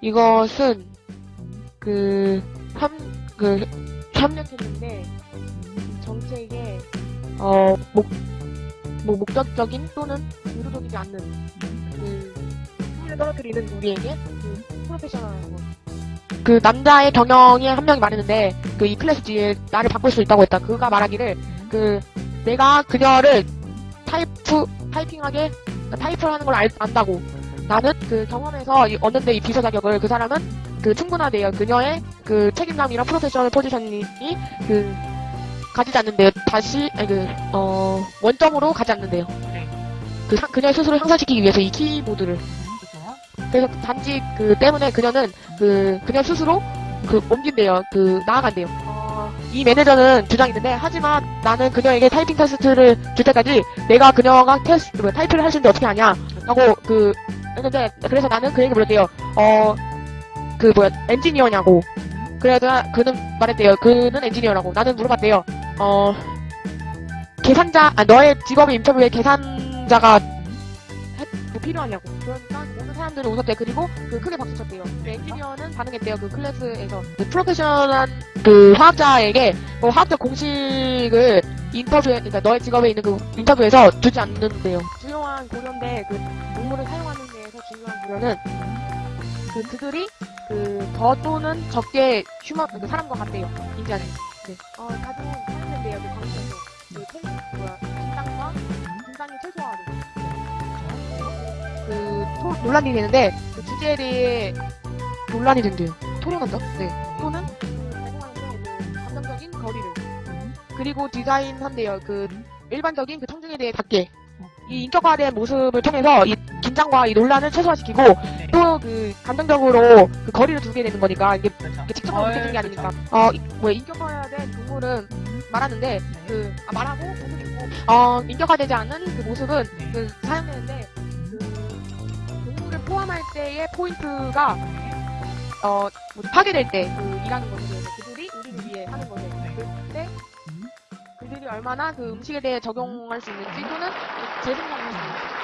이것은 그, 협, 그, 협력했는데, 정책에, 어, 목, 뭐, 목적적인 또는 의도적이지 않는, 그, 흥미를 떨어뜨리는 우리에게, 그, 프로페셔널한 것. 그, 남자의 경영에 한 명이 말했는데, 그, 이 클래스 뒤에 나를 바꿀 수 있다고 했다. 그가 말하기를, 그, 내가 그녀를 타이프, 타이핑하게, 타이프를 하는 걸 알, 안다고. 나는 그 경험에서 이- 얻는데 이 비서 자격을 그 사람은 그 충분하대요. 그녀의 그 책임감이랑 프로페셔널 포지션이 그 가지지 않는데요. 다시 아니 그 어 원점으로 가지 않는데요. 네. 그 상- 그녀의 스스로 향상시키기 위해서 이 키보드를. 그래서 단지 그 때문에 그녀는 그 그녀 스스로 그 옮긴대요. 그 나아간대요. 어, 이 매니저는 주장했는데 하지만 나는 그녀에게 타이핑 테스트를 줄 때까지 내가 그녀가 테스트 뭐, 타이핑을 할 수 있는데 어떻게 하냐 라고 그 했는데 그래서 나는 그에게 물었대요. 어 그 뭐야 엔지니어냐고. 그래서 그는 말했대요. 그는 엔지니어라고. 나는 물어봤대요. 어 계산자 아 너의 직업의 인터뷰에 계산자가 해- 뭐 필요하냐고. 그러니까 모든 사람들이 웃었대요. 그리고 그 크게 박수 쳤대요. 그 엔지니어는 반응했대요. 그 클래스에서 그 프로페셔널한 그 화학자에게 뭐 화학적 공식을 인터뷰에 그러니까 너의 직업에 있는 그 인터뷰에서 두지 않는데요. 주요한 고려인데 그 논문을 사용 고려는 그 그들이 그 더 또는 적게 휴먼 그 사람과 같대요. 인지하는. 네. 어 가장 사용된대요. 그 광선도 그 태, 뭐야 긴장과 긴장이 최소화하는. 그 토, 논란이 되는데 그 주제에 대해 논란이 된대요. 토론한다. 네. 또는 그그 감정적인 거리를 그리고 디자인 한대요. 그 일반적인 그 청중에 대해 닿게 이 인격화된 모습을 통해서 이 긴장과 이 논란을 최소화시키고 네. 또그 감정적으로 그 거리를 두게 되는 거니까 이게 그렇죠. 이게 직접적으로 느껴지는 게 아니니까 어, 이- 뭐 인격화된 동물은 말하는데 그 아, 말하고 모습이 어 인격화되지 않은 그 모습은 네. 그 사용되는데 그 동물을 포함할 때의 포인트가 어 파괴될 때 그 일하는 거죠. 얼마나 그 음식에 대해 적용할 수 있는지 또는 재생산할 수 있는지